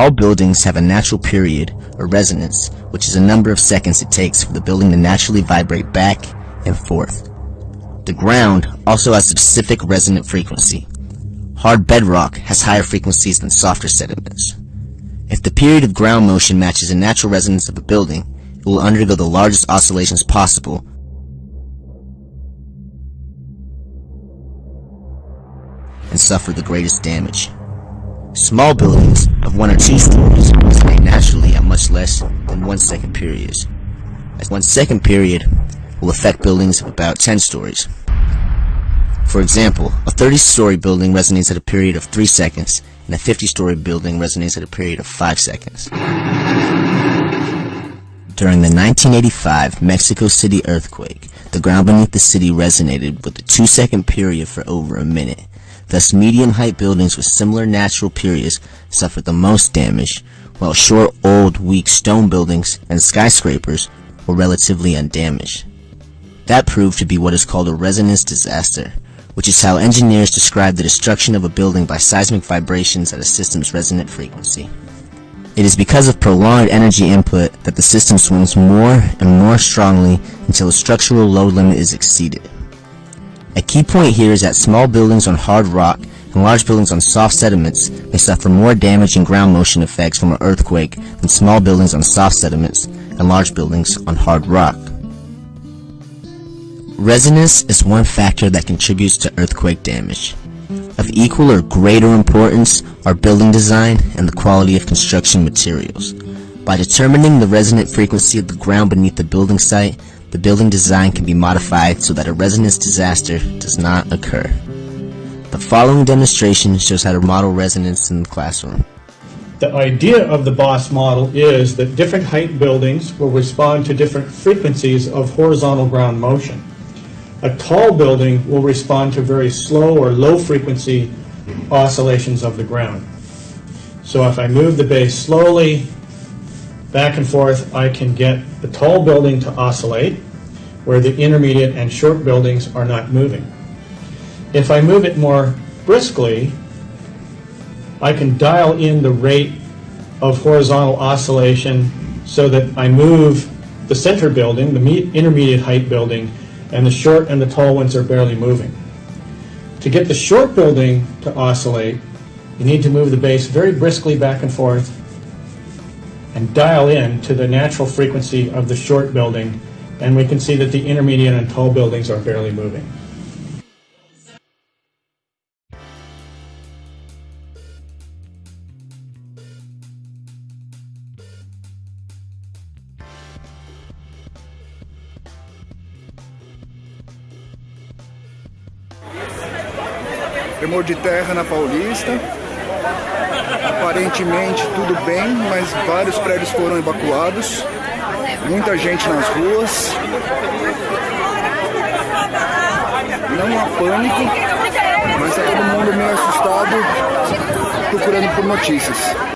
All buildings have a natural period, or resonance, which is a number of seconds it takes for the building to naturally vibrate back and forth. The ground also has a specific resonant frequency. Hard bedrock has higher frequencies than softer sediments. If the period of ground motion matches the natural resonance of a building, it will undergo the largest oscillations possible and suffer the greatest damage. Small buildings of one or two stories resonate naturally at much less than one second periods. As one second period will affect buildings of about 10 stories. For example, a 30-story building resonates at a period of 3 seconds, and a 50-story building resonates at a period of 5 seconds. During the 1985 Mexico City earthquake, the ground beneath the city resonated with a 2-second period for over a minute. Thus, medium-height buildings with similar natural periods suffered the most damage, while short, old, weak stone buildings and skyscrapers were relatively undamaged. That proved to be what is called a resonance disaster, which is how engineers describe the destruction of a building by seismic vibrations at a system's resonant frequency. It is because of prolonged energy input that the system swings more and more strongly until a structural load limit is exceeded. A key point here is that small buildings on hard rock and large buildings on soft sediments may suffer more damage and ground motion effects from an earthquake than small buildings on soft sediments and large buildings on hard rock. Resonance is one factor that contributes to earthquake damage. Of equal or greater importance are building design and the quality of construction materials. By determining the resonant frequency of the ground beneath the building site, the building design can be modified so that a resonance disaster does not occur. The following demonstration shows how to model resonance in the classroom. The idea of the BOSS model is that different height buildings will respond to different frequencies of horizontal ground motion. A tall building will respond to very slow or low frequency oscillations of the ground. So if I move the base slowly, back and forth, I can get the tall building to oscillate, where the intermediate and short buildings are not moving. If I move it more briskly, I can dial in the rate of horizontal oscillation so that I move the center building, the intermediate height building, and the short and the tall ones are barely moving. To get the short building to oscillate, you need to move the base very briskly back and forth and dial in to the natural frequency of the short building, and we can see that the intermediate and tall buildings are barely moving. Tremor de terra na Paulista. Aparentemente tudo bem, mas vários prédios foram evacuados. Muita gente nas ruas. Não há pânico, mas está todo mundo meio assustado procurando por notícias.